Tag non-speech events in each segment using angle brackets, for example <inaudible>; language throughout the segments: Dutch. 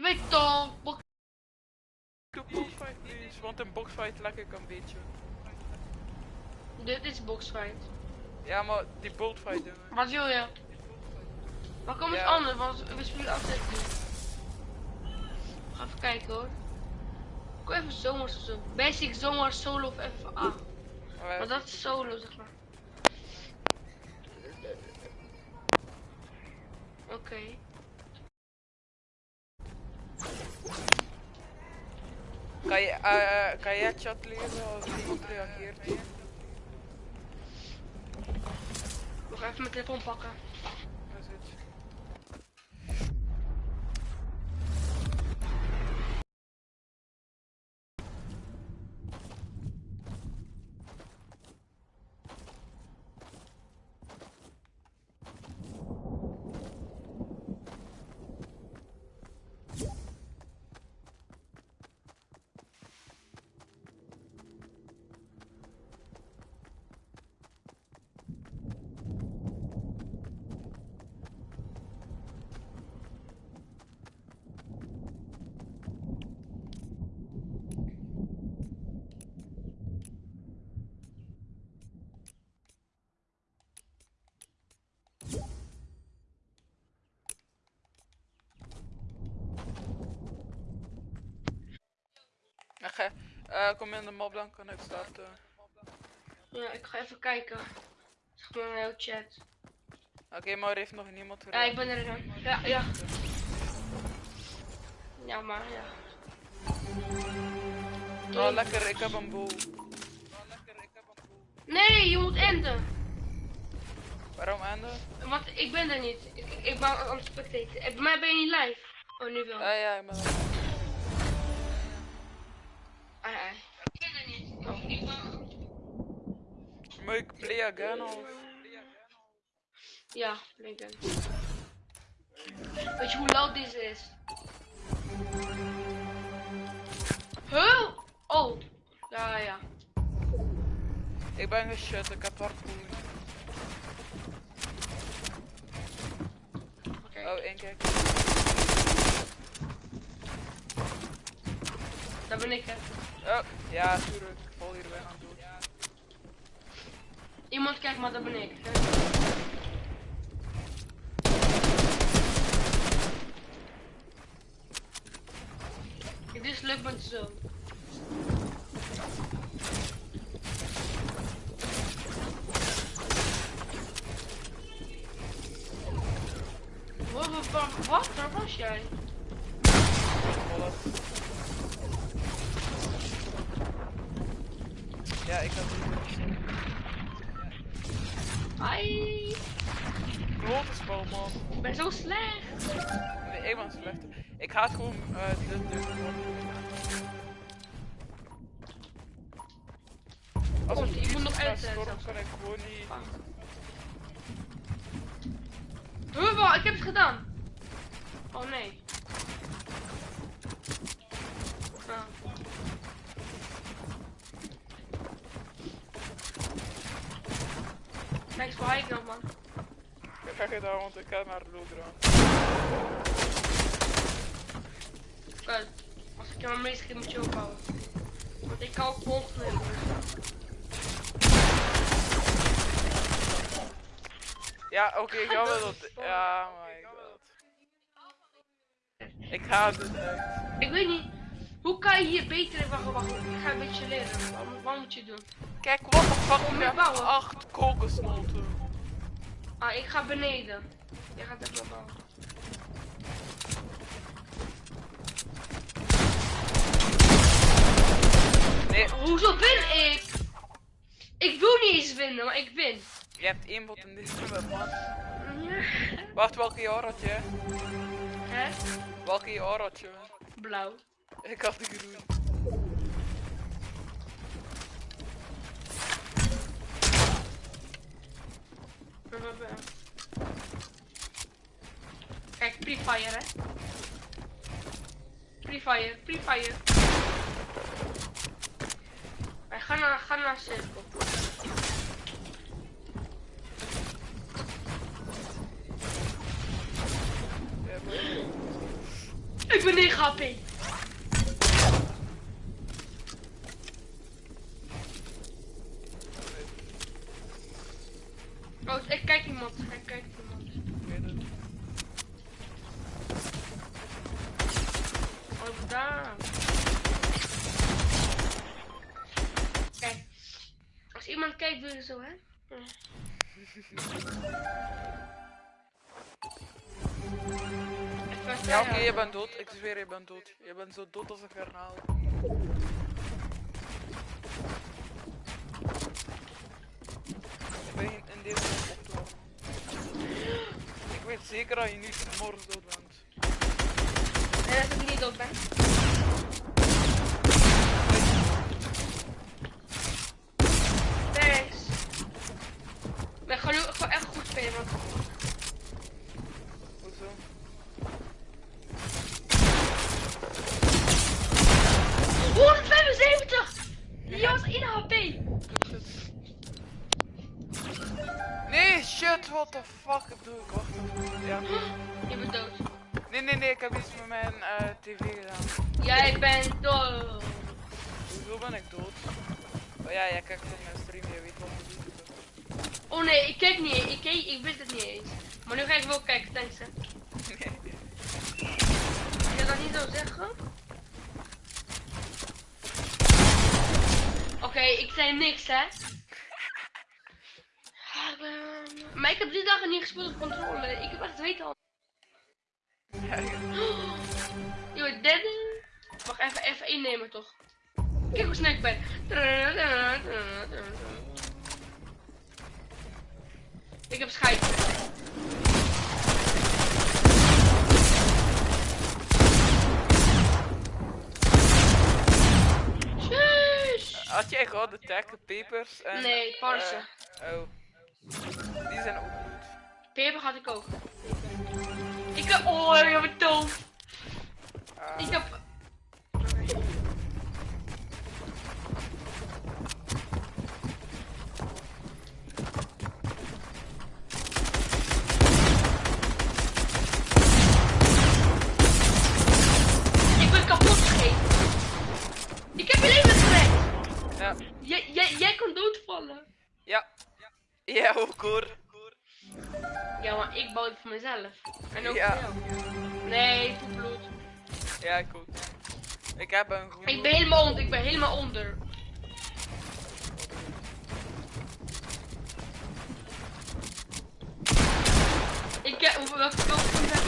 Je weet toch, box- Doe boxfight please, want een boxfight leg ik een beetje. dit is boxfight. Ja, maar die bultfight doen we. Wat wil je? Maar kom eens Ja. anders, want we spelen altijd niet. Ga even kijken hoor. Kom even zomers of zo. Basic zomer solo of FA. Maar dat is solo zeg maar. Oké. Kan je, eh, kan jij chat lezen als iemand reageert? Nog even mijn telefoon pakken. Dat is het. Ach, eh, eh, kom in de mob dan kan ik starten. Ja, ik ga even kijken. Zeg maar mijn chat. Oké, maar er heeft nog niemand Ja, ik ben er dan. Ja, ja. Ja, maar ja. Oh lekker, ik heb een boel. Nee, je moet enden. Waarom enden? Want ik ben er niet. Ik, ik ben aan het spectaten. Eh, Bij mij ben je niet live. Oh, nu wel. Ja, ja, ik ben Again of? Ja, Lincoln. Weet je hoe loud deze is? Huh? Oh. Ja, ja. Ik ben geshut, ik heb parkour. Oké. Oh, één keer. Daar ben ik, hè. Oh, ja, tuurlijk. Ik val hier bijna dood. Iemand kijkt, maar daar ben ik. Dit is leuk met zo. Wat, wat, wat? Waar was jij? Ja, ik had het Ai, grote spel, man. ik ben zo slecht. Nee, ik ben slecht. Ik het gewoon eh dit doen. Als ik ik moet nog uitzetten. stormen, kan ik gewoon niet. Huh, wat? Ik heb het gedaan. Oh nee. Ah. Kijk, waar ik nou, man. Ik ga gedaan, want ik ga naar de loodraan. Kijk, als ik meest keer moet je ophouden. Want ik kan ook hebben. Ja, oké, ik ga wel dat. Ja, my god. Ik ga het dus uit. Ik weet niet. Hoe kan je hier beter... Wacht, wacht, wacht. Ik ga een beetje leren. Wat, wat moet je doen? Kijk, wat de fuck, ik heb bouwen? acht kokosnoten. Ah, ik ga beneden. Jij gaat even bouwen. Nee, Hoezo win ik? Ik wil niet eens winnen, maar ik win. je hebt één bot in deze web, man. <laughs> Wacht, welke jaar had je? Hè? Welke jaar had je? Blauw. Ik had de groen. Kijk, pre-fire hè. Pre-fire, pre-fire. Wij gaan naar, gaan naar cirkel. Ik ben 9 HP. Oh, ik kijk iemand. Ik kijk iemand. Ik weet het. Oh, daar. Kijk. Als zo, hè? Ja. Oké, je bent dood. Ik zweer, je bent dood. Je bent zo dood als een garnaal. Ik ben in deze op te. Ik weet zeker dat je niet morgen dood bent. En als ik niet dood ben. Thanks. Ik ben gewoon, gewoon echt goed spelen, man. Hoezo? Oh, 175! Die was 1 HP. Nee, what the fuck doe ik? Wacht even. Ja. Je bent dood. Nee, nee, nee, ik heb iets met mijn eh, tv gedaan. Jij bent dood. Hoezo ben ik dood? Oh ja, jij kijkt in mijn stream, je weet wat ik doe. Oh nee, ik kijk niet. Ik, keek, ik wist het niet eens. Maar nu ga ik wel kijken, thanks hè. Je dat niet zo zeggen? Oké, ik zei niks hè. Maar ik heb drie dagen niet gespeeld op controle. Ik heb echt weet al. Je bent derde. Wacht even, even innemen toch. Kijk hoe snel ik ben. Ik heb scheid. Had jij gouden tech, pepers en... Nee, parse. eh, oh. Die zijn ook goed. Peper had ik ook. Ik heb. Oh, je bent doof. Ah, Ik heb. Ik heb je leven gered. ja. Jij, jij, jij kon doodvallen. Ja. Ja, ook hoor. Ja, maar ik bouw het voor mezelf. En ook Ja. voor jou. Nee, voor bloed. Ja, ik ook. Ik heb een groen. Ik ben helemaal onder. Ik ben helemaal onder. Ik heb. Welke groen heb?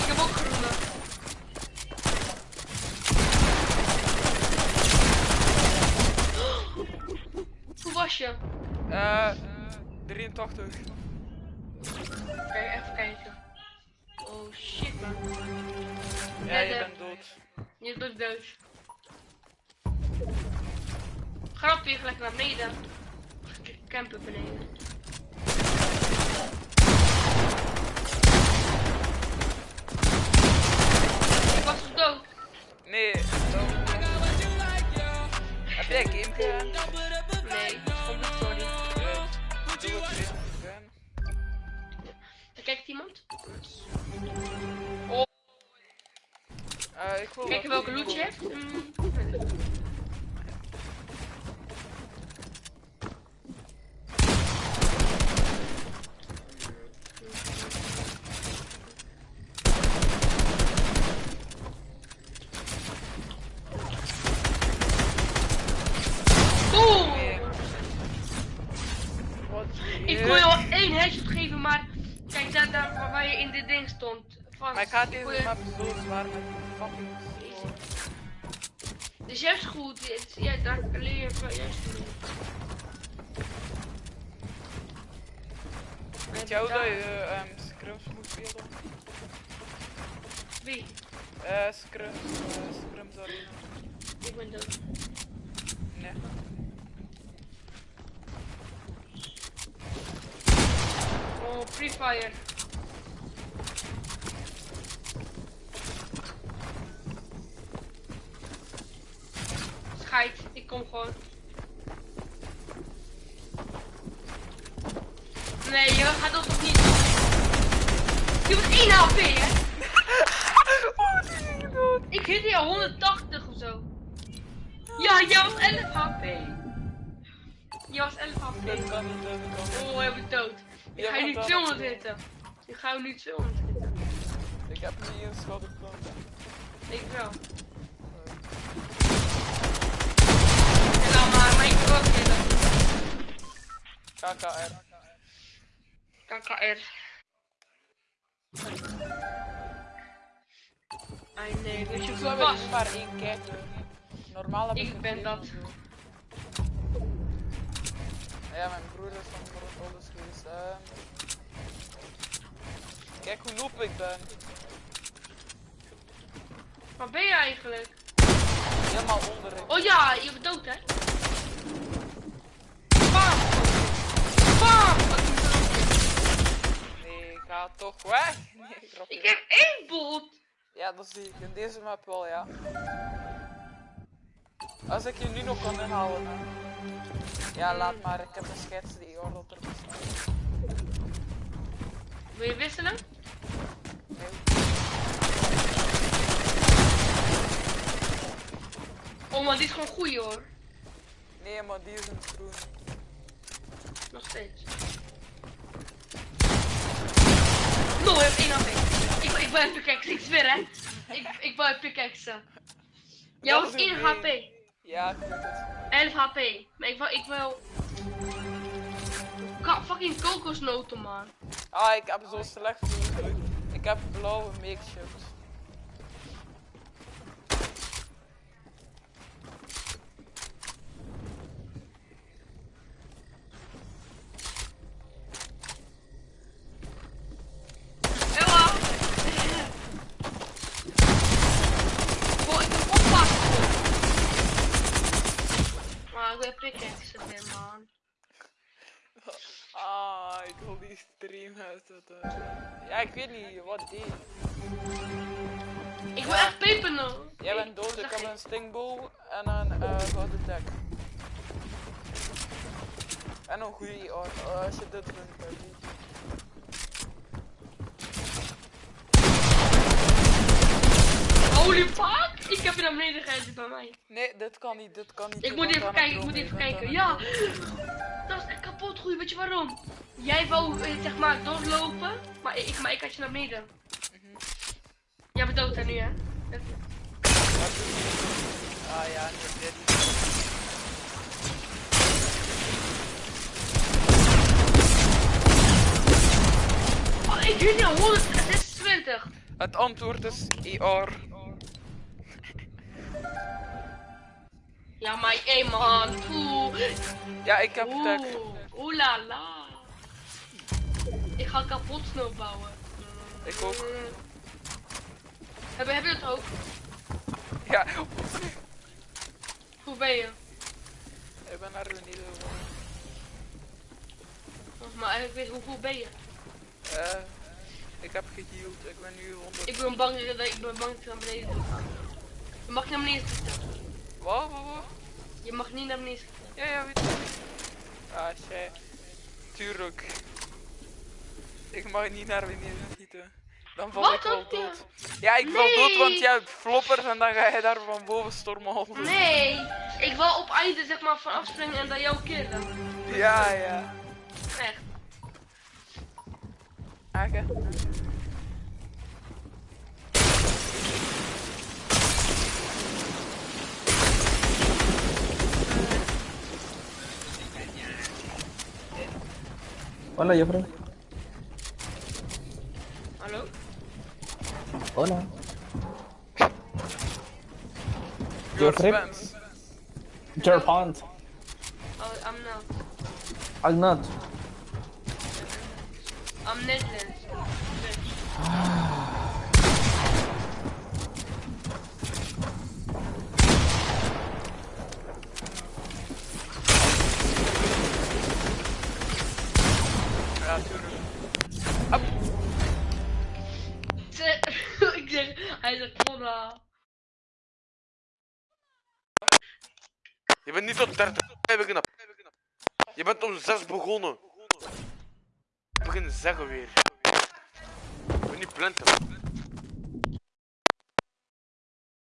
Ik heb ook groene. Hoe was je? Eh, 83. Kijk, even kijken. Oh shit man. Ja, je bent dood. Je bent dood. Weer gelijk naar beneden. Campen beneden. Map zo zwaar met fucking. Dus juist goed, ja, daar leer je wel juist goed. Weet jou dat je ehm scrums moet spelen? Wie? Eh, scrums, eh, scrums arena. Ik ben dood. Nee. Oh, Free Fire. kom gewoon. Nee, je gaat dat toch niet Je hebt 1 HP, hè? <laughs> oh, wat is je dood? Ik hit hier 180 of zo. Ja, jij was 11 HP. Jij was 11 HP. Oh, je bent dood. Ik ga je nu 200 hitten. Ik ga je nu 200 hitten. Ik heb niet een schot op Ik wel. KKR. KKR. Ai nee, weet je nu maar één. Normaal heb ik Ik ben dat. Ja, mijn broer is van Broodholders geweest. Kijk hoe noob ik ben. Waar ben je eigenlijk? Helemaal onderin. Oh ja, je bent dood hè? Ga toch weg. Nee, grapje. Ik heb één bot! Ja, dat zie ik. In deze map wel, ja. Als ik je nu nog kan inhalen. Ja, laat maar. Ik heb een schets die hoor dat er bestaat. Wil je wisselen? Nee. Oh maar die is gewoon goed hoor. Nee, maar die is een groen. Nog steeds. No, ik heb één HP. Ik, ik een pickaxe, ik zweer hè. Ik, ik wil een pickaxe. Jij was is 1 oké. HP. Ja, ik weet het. 11 HP. Maar ik wil, ik wil... Ka fucking kokosnoten man. Ah, ik heb zo slecht. Ik heb blauwe makeshift. Ella! Boah, ik heb oppassen. Maar ik wil pickaxe weer man. Ah, ik wil die stream uitzetten. Ja, ik weet niet wat die. Ik wil echt pepernoten. Jij bent dood, ik heb een stingbow en een eh gouden deck. En een goede IR, oh, als je dit vindt, dan niet. Holy fuck! Ik heb je naar beneden bij mij. Nee, dit kan niet, dit kan niet. Ik moet even kijken, ik moet even kijken. Ja! Dat is echt kapot goed, weet je waarom? Jij wou eh, zeg maar doorlopen, maar ik, maar ik had je naar beneden. Jij bent dood hè nu hè? Ah ja, dit niet. Oh, ik weet niet, 126. Het antwoord is IR. Ja, maar hé man, poeh. Ja, ik heb. Oeh, oeh la la. Ik ga kapot snow bouwen. Ik ook. Heb, je- heb je dat ook? Ja, Hoe ben je? ik ben naar gegaan. Oh, Maar ik weet hoeveel ben je? Eh, ik heb geheeld, ik ben nu 100. Ik ben bang dat ik ben bang dat ik naar beneden moet gaan. Je mag niet naar beneden schieten. Wat, wat, wat? Je mag niet naar beneden schieten. Ja, ja, weet ik. Ah, shit. Tuurlijk. Ik mag niet naar beneden schieten. Dan val Wat ik wel dood. Ja, ik val dood, want jij hebt floppers en dan ga je daar van boven stormen. Nee, ik wil op einde zeg maar van afspringen en dan jou killen. Ja, ja. Echt. Ake. Hola, Jeffrey. Hola. Your Jeffrey? Your Jerpont. Oh, I'm not. I'm not. Bent niet tot 30 beginnen. Je bent om 6 begonnen. Begin zeggen weer. Ik ben niet planten.